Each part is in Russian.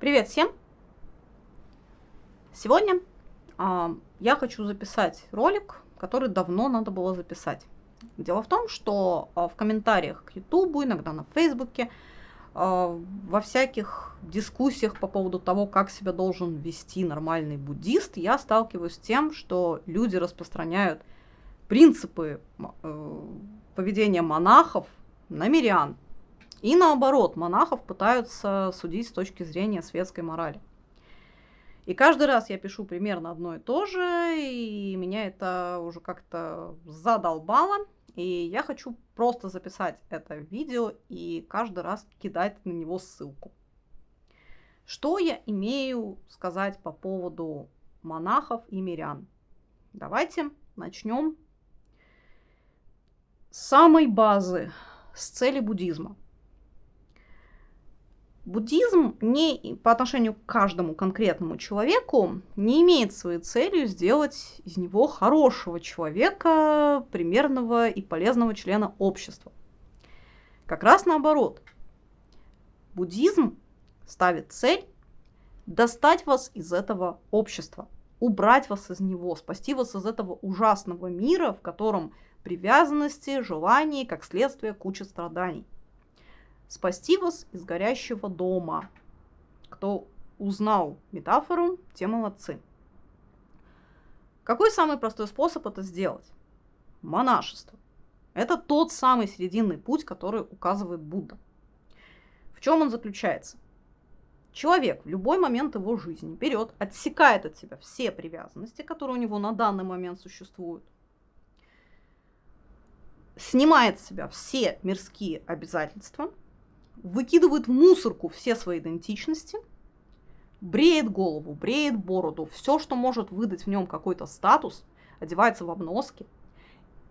Привет всем! Сегодня э, я хочу записать ролик, который давно надо было записать. Дело в том, что э, в комментариях к YouTube, иногда на Фейсбуке, э, во всяких дискуссиях по поводу того, как себя должен вести нормальный буддист, я сталкиваюсь с тем, что люди распространяют принципы э, поведения монахов на мирян, и наоборот, монахов пытаются судить с точки зрения светской морали. И каждый раз я пишу примерно одно и то же, и меня это уже как-то задолбало. И я хочу просто записать это видео и каждый раз кидать на него ссылку. Что я имею сказать по поводу монахов и мирян? Давайте начнем с самой базы, с цели буддизма – Буддизм не по отношению к каждому конкретному человеку не имеет своей целью сделать из него хорошего человека, примерного и полезного члена общества. Как раз наоборот. Буддизм ставит цель достать вас из этого общества, убрать вас из него, спасти вас из этого ужасного мира, в котором привязанности, желания, как следствие, куча страданий спасти вас из горящего дома. Кто узнал метафору, те молодцы. Какой самый простой способ это сделать? Монашество. Это тот самый серединный путь, который указывает Будда. В чем он заключается? Человек в любой момент его жизни берет, отсекает от себя все привязанности, которые у него на данный момент существуют, снимает с себя все мирские обязательства – выкидывает в мусорку все свои идентичности, бреет голову, бреет бороду, все, что может выдать в нем какой-то статус, одевается в обноски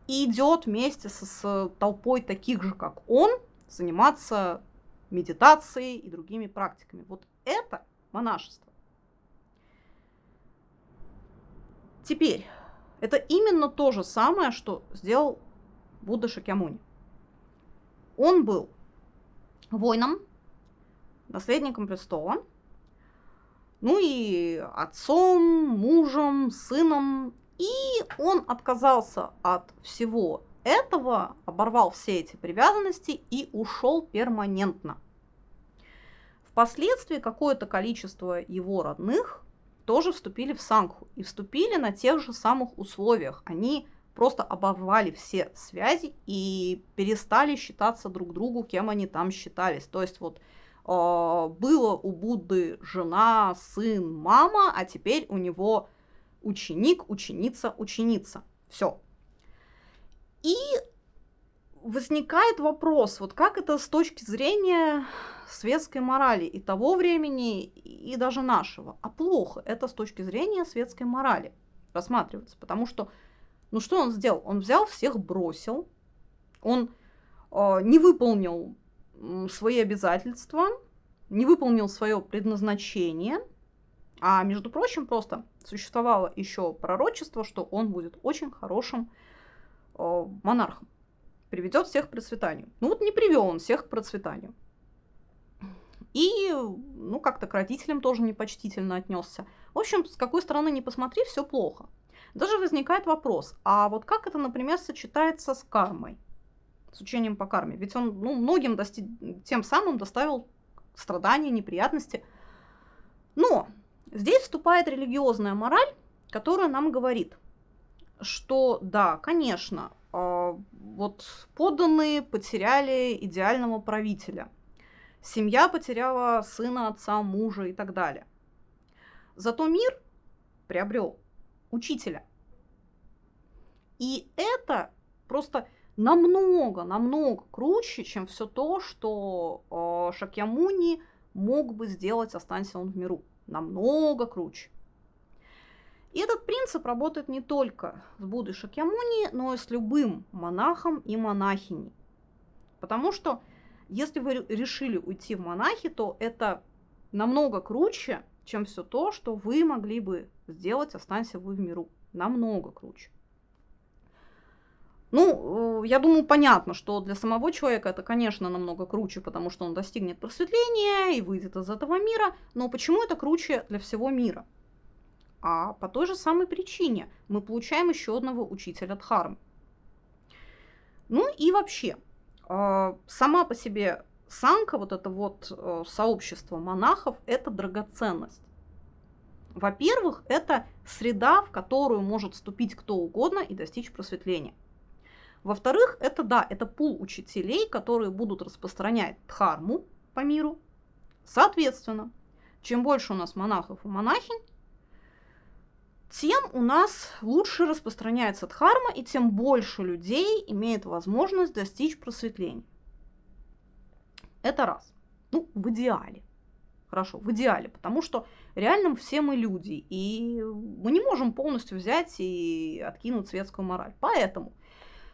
и идет вместе со, с толпой таких же, как он, заниматься медитацией и другими практиками. Вот это монашество. Теперь, это именно то же самое, что сделал Будда Шакьямуни. Он был воином, наследником престола, ну и отцом, мужем, сыном. И он отказался от всего этого, оборвал все эти привязанности и ушел перманентно. Впоследствии какое-то количество его родных тоже вступили в Сангху и вступили на тех же самых условиях. Они просто оборвали все связи и перестали считаться друг другу, кем они там считались. То есть вот э, было у Будды жена, сын, мама, а теперь у него ученик, ученица, ученица. Все. И возникает вопрос, вот как это с точки зрения светской морали и того времени, и даже нашего. А плохо это с точки зрения светской морали рассматривается, потому что ну что он сделал? Он взял всех, бросил, он э, не выполнил свои обязательства, не выполнил свое предназначение, а между прочим просто существовало еще пророчество, что он будет очень хорошим э, монархом, приведет всех к процветанию. Ну вот не привел он всех к процветанию. И, ну, как-то к родителям тоже непочтительно отнесся. В общем, с какой стороны не посмотри, все плохо. Даже возникает вопрос, а вот как это, например, сочетается с кармой, с учением по карме? Ведь он ну, многим дости... тем самым доставил страдания, неприятности. Но здесь вступает религиозная мораль, которая нам говорит, что да, конечно, э, вот подданные потеряли идеального правителя, семья потеряла сына, отца, мужа и так далее. Зато мир приобрел учителя. И это просто намного, намного круче, чем все то, что э, Шакьямуни мог бы сделать, останься он в миру. Намного круче. И этот принцип работает не только с Буддой Шакьямуни, но и с любым монахом и монахиней. Потому что если вы решили уйти в монахи, то это намного круче, чем все то, что вы могли бы сделать, останься вы в миру. Намного круче. Ну, э, я думаю, понятно, что для самого человека это, конечно, намного круче, потому что он достигнет просветления и выйдет из этого мира. Но почему это круче для всего мира? А по той же самой причине мы получаем еще одного учителя Дхармы. Ну и вообще, а, сама по себе санка, вот это вот э, сообщество монахов, это драгоценность. Во-первых, это среда, в которую может вступить кто угодно и достичь просветления. Во-вторых, это да, это пул учителей, которые будут распространять дхарму по миру. Соответственно, чем больше у нас монахов и монахинь, тем у нас лучше распространяется дхарма, и тем больше людей имеет возможность достичь просветления. Это раз. Ну, в идеале. Хорошо, в идеале, потому что реально все мы люди, и мы не можем полностью взять и откинуть светскую мораль. Поэтому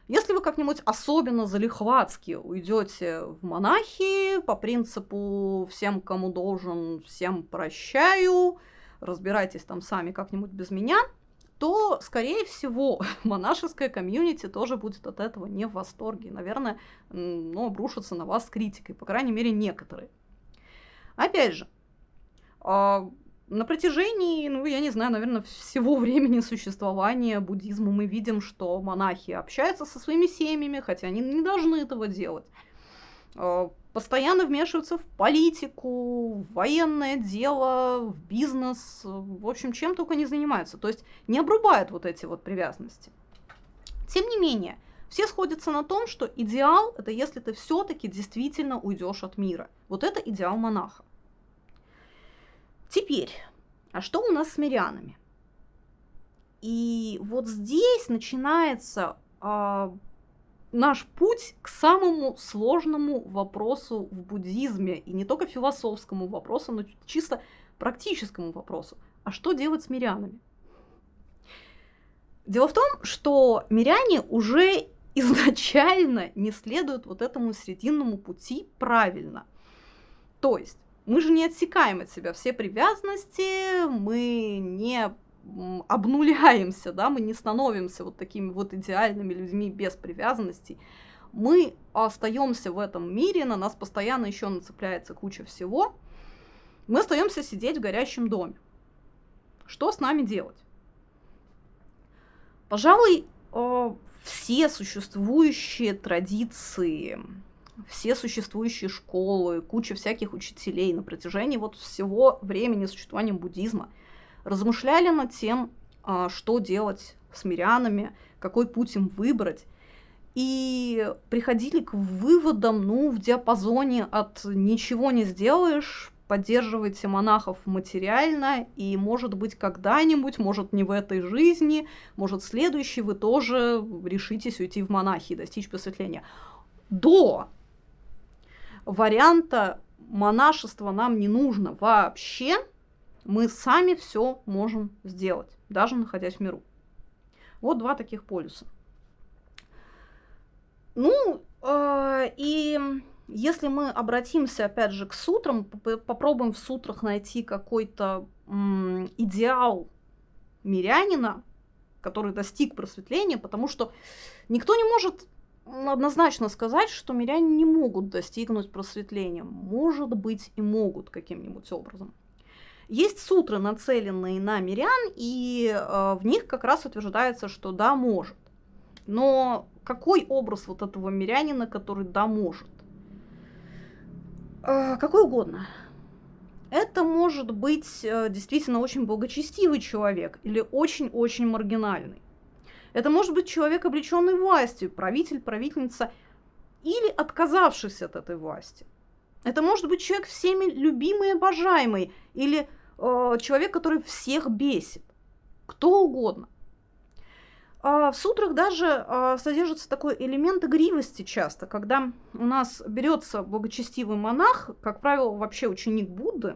если вы как-нибудь особенно залихватски уйдете в монахи по принципу всем, кому должен, всем прощаю, разбирайтесь там сами как-нибудь без меня, то, скорее всего, монашеская комьюнити тоже будет от этого не в восторге. Наверное, ну, обрушится на вас критикой, по крайней мере, некоторые. Опять же, а, на протяжении, ну, я не знаю, наверное, всего времени существования буддизма мы видим, что монахи общаются со своими семьями, хотя они не должны этого делать. А, постоянно вмешиваются в политику, в военное дело, в бизнес, в общем, чем только не занимаются. То есть не обрубают вот эти вот привязанности. Тем не менее, все сходятся на том, что идеал это если ты все-таки действительно уйдешь от мира. Вот это идеал монаха. Теперь, а что у нас с мирянами? И вот здесь начинается а, наш путь к самому сложному вопросу в буддизме, и не только философскому вопросу, но чисто практическому вопросу. А что делать с мирянами? Дело в том, что миряне уже изначально не следуют вот этому срединному пути правильно. То есть мы же не отсекаем от себя все привязанности, мы не обнуляемся, да, мы не становимся вот такими вот идеальными людьми без привязанностей. Мы остаемся в этом мире, на нас постоянно еще нацепляется куча всего. Мы остаемся сидеть в горящем доме. Что с нами делать? Пожалуй, э, все существующие традиции все существующие школы, куча всяких учителей на протяжении вот всего времени существования буддизма размышляли над тем, а, что делать с мирянами, какой путь им выбрать, и приходили к выводам, ну, в диапазоне от ничего не сделаешь, поддерживайте монахов материально, и, может быть, когда-нибудь, может, не в этой жизни, может, следующей вы тоже решитесь уйти в монахи и достичь просветления. До варианта монашества нам не нужно вообще. Мы сами все можем сделать, даже находясь в миру. Вот два таких полюса. Ну, э, и если мы обратимся, опять же, к сутрам, попробуем в сутрах найти какой-то идеал мирянина, который достиг просветления, потому что никто не может однозначно сказать, что миряне не могут достигнуть просветления. Может быть и могут каким-нибудь образом. Есть сутры, нацеленные на мирян, и э, в них как раз утверждается, что да, может. Но какой образ вот этого мирянина, который да, может? Э, какой угодно. Это может быть э, действительно очень благочестивый человек или очень-очень маргинальный. Это может быть человек, облеченный властью, правитель, правительница, или отказавшийся от этой власти. Это может быть человек всеми любимый и обожаемый, или э, человек, который всех бесит. Кто угодно. А в сутрах даже а, содержится такой элемент игривости часто, когда у нас берется благочестивый монах, как правило, вообще ученик Будды,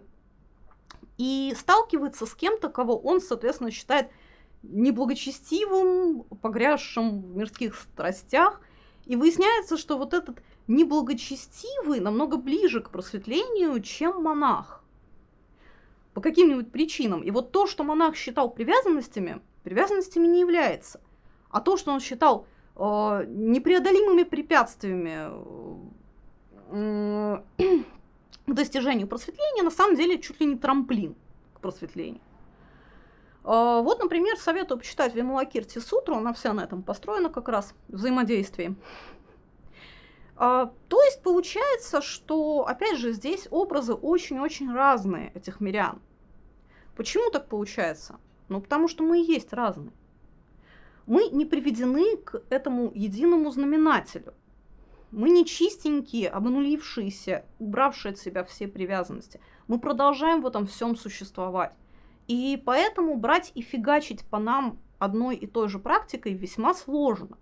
и сталкивается с кем-то, кого он, соответственно, считает неблагочестивым, погрязшим в мирских страстях. И выясняется, что вот этот неблагочестивый намного ближе к просветлению, чем монах. По каким-нибудь причинам. И вот то, что монах считал привязанностями, привязанностями не является. А то, что он считал э, непреодолимыми препятствиями к достижению просветления, на самом деле чуть ли не трамплин к просветлению. А, вот, например, советую почитать Вималакирти Сутру, она вся на этом построена как раз, взаимодействии. А, то есть получается, что, опять же, здесь образы очень-очень разные этих мирян. Почему так получается? Ну, потому что мы и есть разные. Мы не приведены к этому единому знаменателю. Мы не чистенькие, обнулившиеся, убравшие от себя все привязанности. Мы продолжаем в этом всем существовать. И поэтому брать и фигачить по нам одной и той же практикой весьма сложно.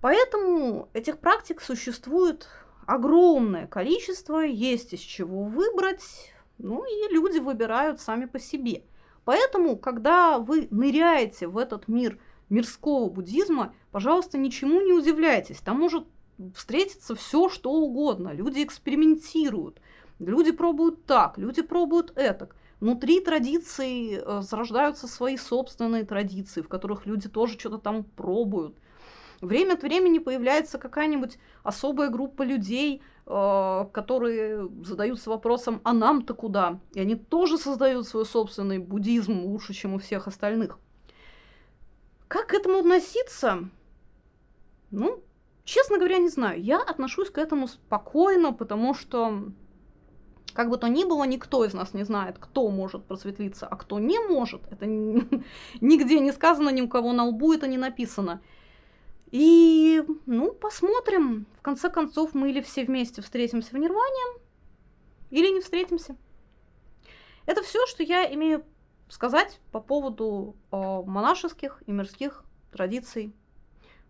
Поэтому этих практик существует огромное количество, есть из чего выбрать, ну и люди выбирают сами по себе. Поэтому, когда вы ныряете в этот мир мирского буддизма, пожалуйста, ничему не удивляйтесь. Там может встретиться все, что угодно. Люди экспериментируют, люди пробуют так, люди пробуют этак. Внутри традиций э, зарождаются свои собственные традиции, в которых люди тоже что-то там пробуют. Время от времени появляется какая-нибудь особая группа людей, э, которые задаются вопросом, а нам-то куда? И они тоже создают свой собственный буддизм лучше, чем у всех остальных. Как к этому относиться? Ну, честно говоря, не знаю. Я отношусь к этому спокойно, потому что как бы то ни было, никто из нас не знает, кто может просветлиться, а кто не может. Это нигде не сказано, ни у кого на лбу это не написано. И, ну, посмотрим. В конце концов, мы или все вместе встретимся в Нирване, или не встретимся. Это все, что я имею сказать по поводу э, монашеских и мирских традиций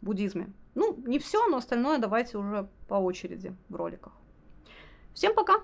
в буддизме. Ну, не все, но остальное давайте уже по очереди в роликах. Всем пока!